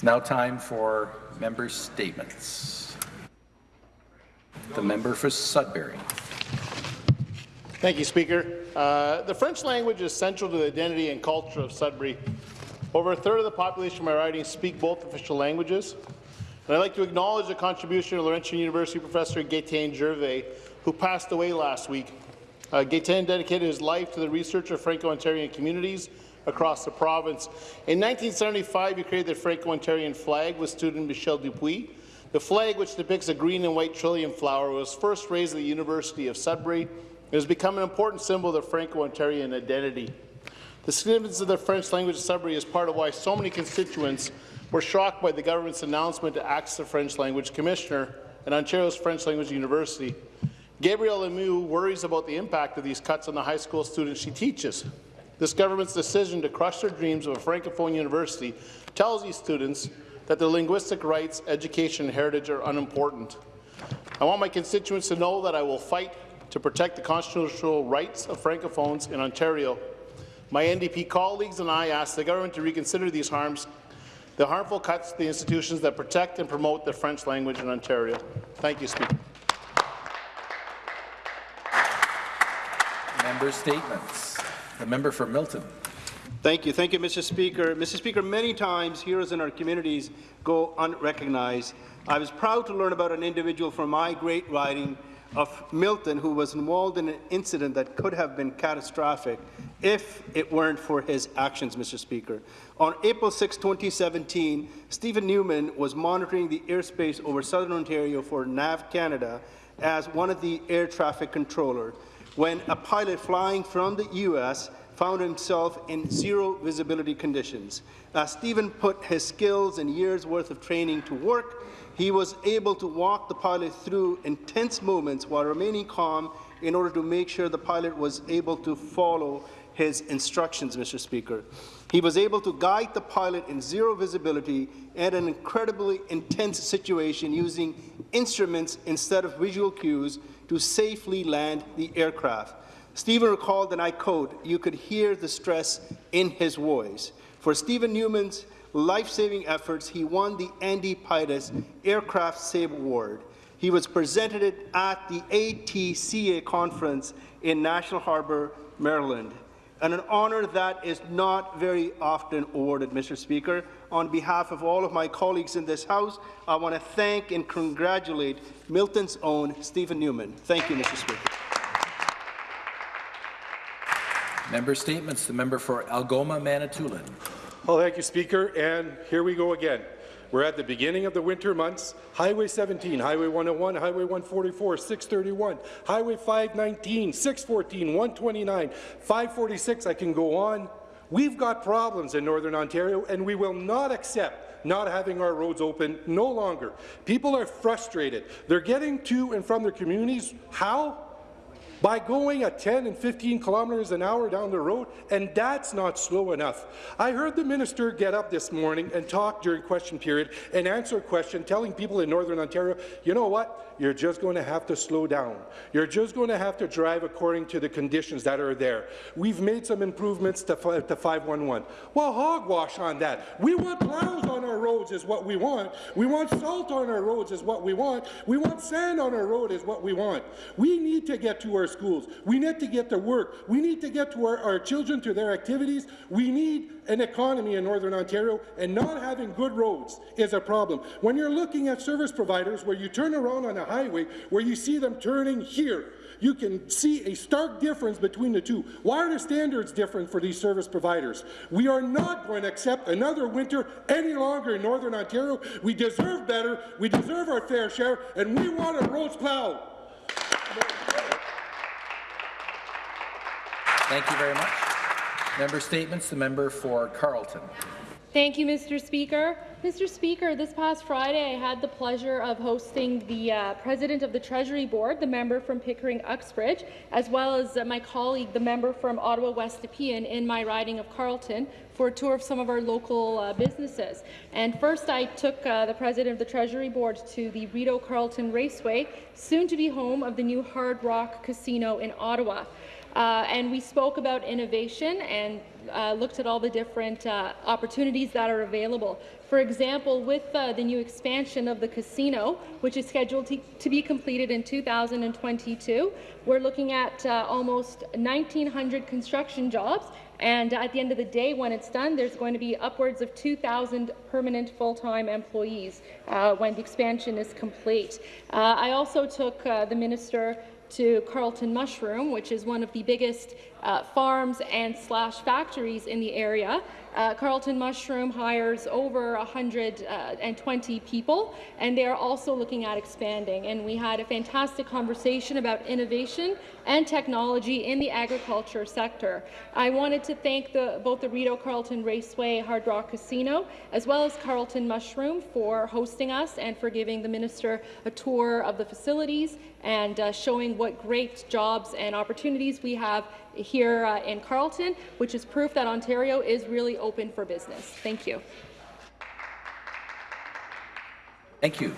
It's now time for member statements. The member for Sudbury. Thank you, Speaker. Uh, the French language is central to the identity and culture of Sudbury. Over a third of the population of my riding speak both official languages. And I'd like to acknowledge the contribution of Laurentian University professor Gaetan Gervais, who passed away last week. Uh, Gaetan dedicated his life to the research of Franco-Ontarian communities across the province. In 1975, he created the Franco-Ontarian flag with student Michel Dupuis. The flag, which depicts a green and white trillium flower, was first raised at the University of Sudbury. It has become an important symbol of the Franco-Ontarian identity. The significance of the French language in Sudbury is part of why so many constituents were shocked by the government's announcement to axe the French language commissioner at Ontario's French Language University. Gabrielle Lemieux worries about the impact of these cuts on the high school students she teaches. This government's decision to crush their dreams of a francophone university tells these students that their linguistic rights, education, and heritage are unimportant. I want my constituents to know that I will fight to protect the constitutional rights of francophones in Ontario. My NDP colleagues and I ask the government to reconsider these harms, the harmful cuts to the institutions that protect and promote the French language in Ontario. Thank you, Speaker. Member statements. The member for Milton. Thank you. Thank you, Mr. Speaker. Mr. Speaker, many times heroes in our communities go unrecognized. I was proud to learn about an individual from my great riding of Milton who was involved in an incident that could have been catastrophic if it weren't for his actions, Mr. Speaker. On April 6, 2017, Stephen Newman was monitoring the airspace over southern Ontario for NAV Canada as one of the air traffic controllers when a pilot flying from the U.S. found himself in zero visibility conditions. As Stephen put his skills and years' worth of training to work, he was able to walk the pilot through intense moments while remaining calm in order to make sure the pilot was able to follow his instructions, Mr. Speaker. He was able to guide the pilot in zero visibility and an incredibly intense situation using instruments instead of visual cues to safely land the aircraft. Stephen recalled, and I quote, you could hear the stress in his voice. For Stephen Newman's life-saving efforts, he won the Andy Pitus Aircraft Save Award. He was presented at the ATCA conference in National Harbor, Maryland, and an honour that is not very often awarded, Mr. Speaker. On behalf of all of my colleagues in this House, I want to thank and congratulate Milton's own Stephen Newman. Thank you, Mr. Speaker. Member statements. The member for Algoma, Manitoulin. Well, thank you, Speaker. And here we go again. We're at the beginning of the winter months. Highway 17, Highway 101, Highway 144, 631, Highway 519, 614, 129, 546. I can go on. We've got problems in Northern Ontario, and we will not accept not having our roads open no longer. People are frustrated. They're getting to and from their communities. How? By going at 10 and 15 kilometers an hour down the road, and that's not slow enough. I heard the minister get up this morning and talk during question period and answer a question telling people in Northern Ontario, you know what, you're just going to have to slow down. You're just going to have to drive according to the conditions that are there. We've made some improvements to, to 511. Well, hogwash on that. We want plows on our roads is what we want. We want salt on our roads is what we want. We want sand on our road is what we want. We need to get to our schools. We need to get to work. We need to get to our, our children to their activities. We need an economy in Northern Ontario, and not having good roads is a problem. When you're looking at service providers where you turn around on a highway, where you see them turning here, you can see a stark difference between the two. Why are the standards different for these service providers? We are not going to accept another winter any longer in Northern Ontario. We deserve better, we deserve our fair share, and we want our roads plowed. Thank you very much. Member statements. The member for Carleton. Thank you, Mr. Speaker. Mr. Speaker, this past Friday I had the pleasure of hosting the uh, President of the Treasury Board, the member from Pickering-Uxbridge, as well as uh, my colleague, the member from Ottawa West Nepean, in my riding of Carleton for a tour of some of our local uh, businesses. And first I took uh, the President of the Treasury Board to the Rideau Carleton Raceway, soon to be home of the new Hard Rock Casino in Ottawa. uh, and we spoke about innovation and uh, looked at all the different uh, opportunities that are available. For example, with uh, the new expansion of the casino, which is scheduled to, to be completed in 2022, we're looking at uh, almost 1,900 construction jobs and at the end of the day, when it's done, there's going to be upwards of 2,000 permanent full-time employees uh, when the expansion is complete. Uh, I also took the minister to Carleton Mushroom, which is one of the biggest uh, farms and slash factories in the area. Uh, Carleton Mushroom hires over 120 people, and they are also looking at expanding. And we had a fantastic conversation about innovation and technology in the agriculture sector. I wanted to thank the, both the Rideau Carleton Raceway Hard Rock Casino as well as Carleton Mushroom for hosting us and for giving the minister a tour of the facilities and uh, showing what great jobs and opportunities we have here uh, in Carleton, which is proof that Ontario is really open for business. Thank you. Thank you.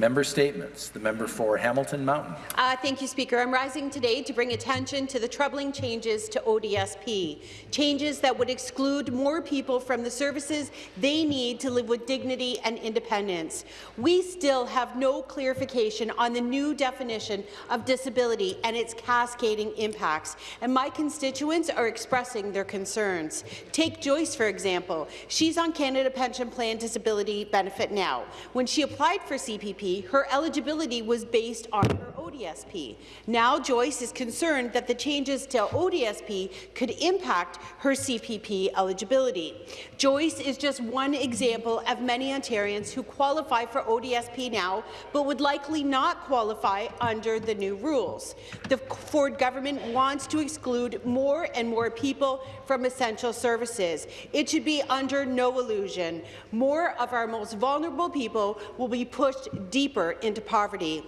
Member statements. The member for Hamilton Mountain. Uh, thank you, Speaker. I'm rising today to bring attention to the troubling changes to ODSP, changes that would exclude more people from the services they need to live with dignity and independence. We still have no clarification on the new definition of disability and its cascading impacts, and my constituents are expressing their concerns. Take Joyce, for example. She's on Canada Pension Plan Disability Benefit now. When she applied for CPP, her eligibility was based on her ODSP. Now Joyce is concerned that the changes to ODSP could impact her CPP eligibility. Joyce is just one example of many Ontarians who qualify for ODSP now, but would likely not qualify under the new rules. The Ford government wants to exclude more and more people from essential services. It should be under no illusion. More of our most vulnerable people will be pushed deeper into poverty.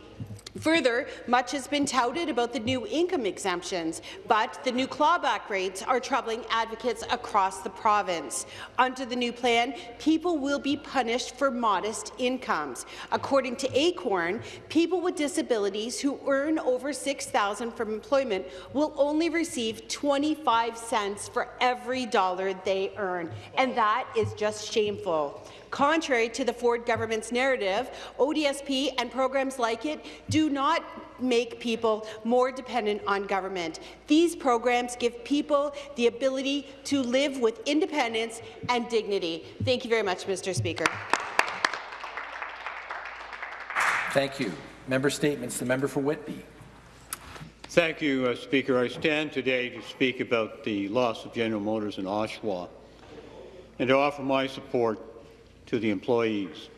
Further, much has been touted about the new income exemptions, but the new clawback rates are troubling advocates across the province. Under the new plan, people will be punished for modest incomes. According to ACORN, people with disabilities who earn over $6,000 from employment will only receive 25 cents for every dollar they earn, and that is just shameful. Contrary to the Ford government's narrative, ODSP and programs like it do not make people more dependent on government. These programs give people the ability to live with independence and dignity. Thank you very much, Mr. Speaker. Thank you. Member statements. The member for Whitby. Thank you, uh, Speaker. I stand today to speak about the loss of General Motors in Oshawa and to offer my support to the employees.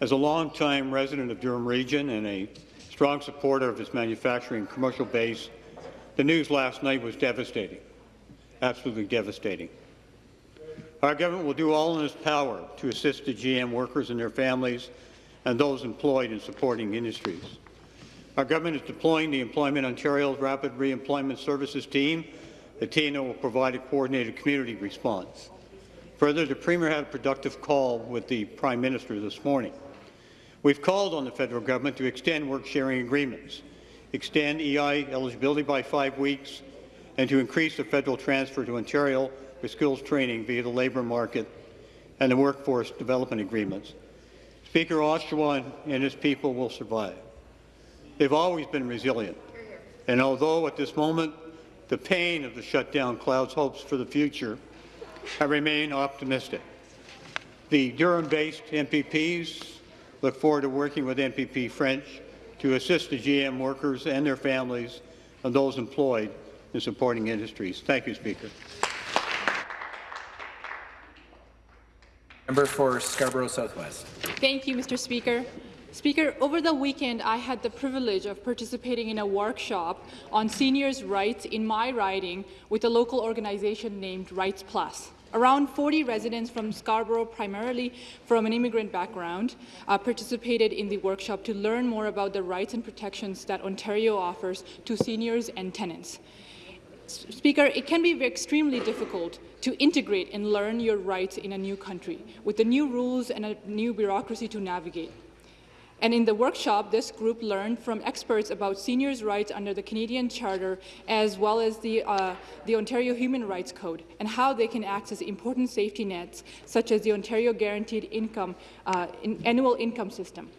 As a long-time resident of Durham Region and a strong supporter of its manufacturing commercial base, the news last night was devastating, absolutely devastating. Our government will do all in its power to assist the GM workers and their families and those employed in supporting industries. Our government is deploying the Employment Ontario's Rapid Reemployment Services team. The team will provide a coordinated community response. Further, the Premier had a productive call with the Prime Minister this morning. We've called on the federal government to extend work-sharing agreements, extend EI eligibility by five weeks, and to increase the federal transfer to Ontario for skills training via the labour market and the workforce development agreements. Speaker Oshawa and his people will survive. They've always been resilient, and although at this moment the pain of the shutdown clouds hopes for the future, I remain optimistic. The Durham-based MPPs look forward to working with MPP French to assist the GM workers and their families and those employed in supporting industries. Thank you, Speaker. Member for Scarborough Southwest. Thank you, Mr. Speaker. Speaker, over the weekend, I had the privilege of participating in a workshop on seniors' rights in my riding with a local organization named Rights Plus. Around 40 residents from Scarborough, primarily from an immigrant background, uh, participated in the workshop to learn more about the rights and protections that Ontario offers to seniors and tenants. Speaker, it can be extremely difficult to integrate and learn your rights in a new country, with the new rules and a new bureaucracy to navigate. And in the workshop, this group learned from experts about seniors' rights under the Canadian Charter as well as the, uh, the Ontario Human Rights Code and how they can access important safety nets such as the Ontario Guaranteed Income uh, in Annual Income System.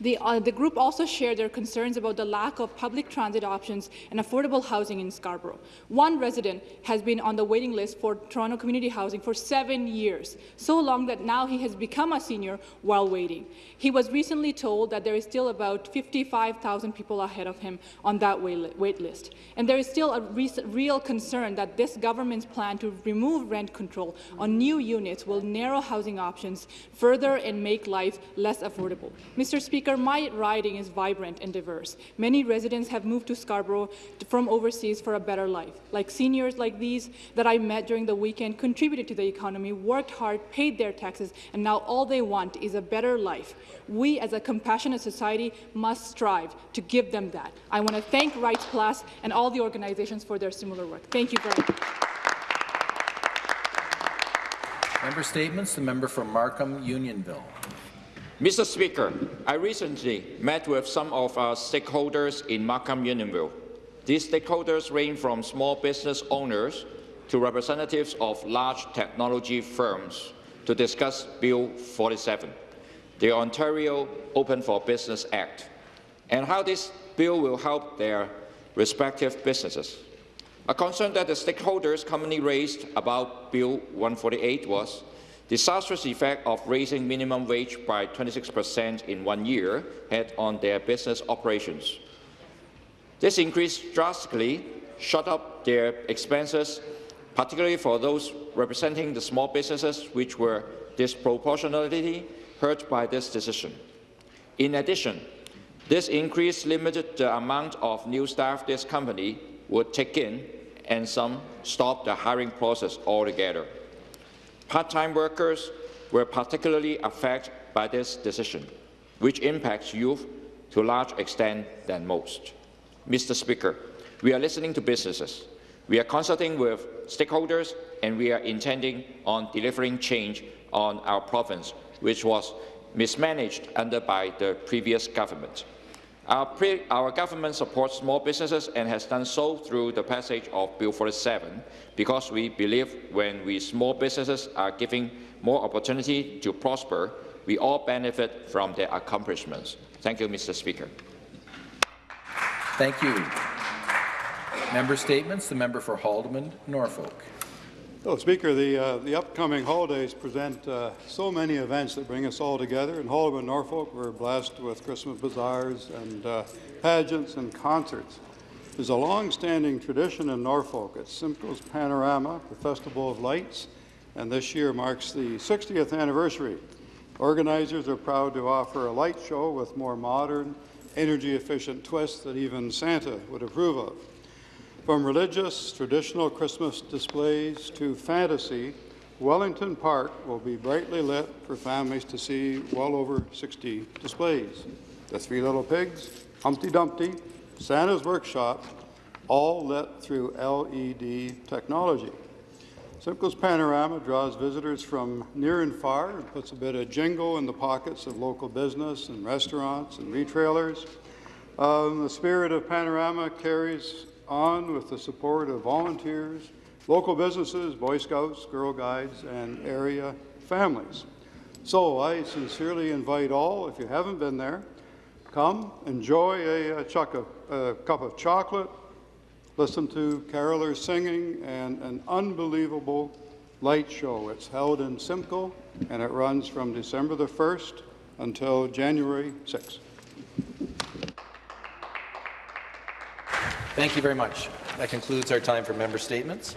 The, uh, the, group also shared their concerns about the lack of public transit options and affordable housing in Scarborough. One resident has been on the waiting list for Toronto Community Housing for seven years, so long that now he has become a senior while waiting. He was recently told that there is still about 55,000 people ahead of him on that wait list. And there is still a real concern that this government's plan to remove rent control on new units will narrow housing options further and make life less affordable. Mr. Speaker, my riding is vibrant and diverse. Many residents have moved to Scarborough from overseas for a better life. Like seniors like these that I met during the weekend contributed to the economy, worked hard, paid their taxes, and now all they want is a better life. We, as a compassionate society, must strive to give them that. I want to thank Rights Plus and all the organizations for their similar work. Thank you very much. Member statements. The member from Markham Unionville. Mr. Speaker, I recently met with some of our stakeholders in Markham Unionville. These stakeholders range from small business owners to representatives of large technology firms to discuss Bill 47, the Ontario Open for Business Act, and how this bill will help their respective businesses. A concern that the stakeholders commonly raised about Bill 148 was disastrous effect of raising minimum wage by 26 percent in one year had on their business operations. This increase drastically shot up their expenses, particularly for those representing the small businesses which were disproportionately hurt by this decision. In addition, this increase limited the amount of new staff this company would take in, and some stopped the hiring process altogether. Part-time workers were particularly affected by this decision, which impacts youth to a large extent than most. Mr. Speaker, we are listening to businesses. We are consulting with stakeholders, and we are intending on delivering change on our province, which was mismanaged under by the previous government. Our, our, government supports small businesses and has done so through the passage of Bill 47 because we believe when we small businesses are given more opportunity to prosper, we all benefit from their accomplishments. Thank you, Mr. Speaker. Thank you. Member statements. The member for Haldimand, Norfolk. Oh, Speaker, the, uh, the upcoming holidays present uh, so many events that bring us all together. In Haldimand, Norfolk, we're blessed with Christmas bazaars and uh, pageants and concerts. There's a long-standing tradition in Norfolk. It's Simcoe's Panorama, the Festival of Lights, and this year marks the 60th anniversary. Organizers are proud to offer a light show with more modern, energy-efficient twists that even Santa would approve of. From religious, traditional Christmas displays to fantasy, Wellington Park will be brightly lit for families to see well over 60 displays. The Three Little Pigs, Humpty Dumpty, Santa's Workshop, all lit through LED technology. Simcoe's Panorama draws visitors from near and far and puts a bit of jingle in the pockets of local business and restaurants and retailers. Um, the spirit of Panorama carries on with the support of volunteers, local businesses, Boy Scouts, Girl Guides, and area families. So I sincerely invite all, if you haven't been there, come, enjoy a, a, a cup of chocolate, listen to carolers singing, and an unbelievable light show. It's held in Simcoe, and it runs from December the 1st until January 6th. Thank you very much. That concludes our time for member statements.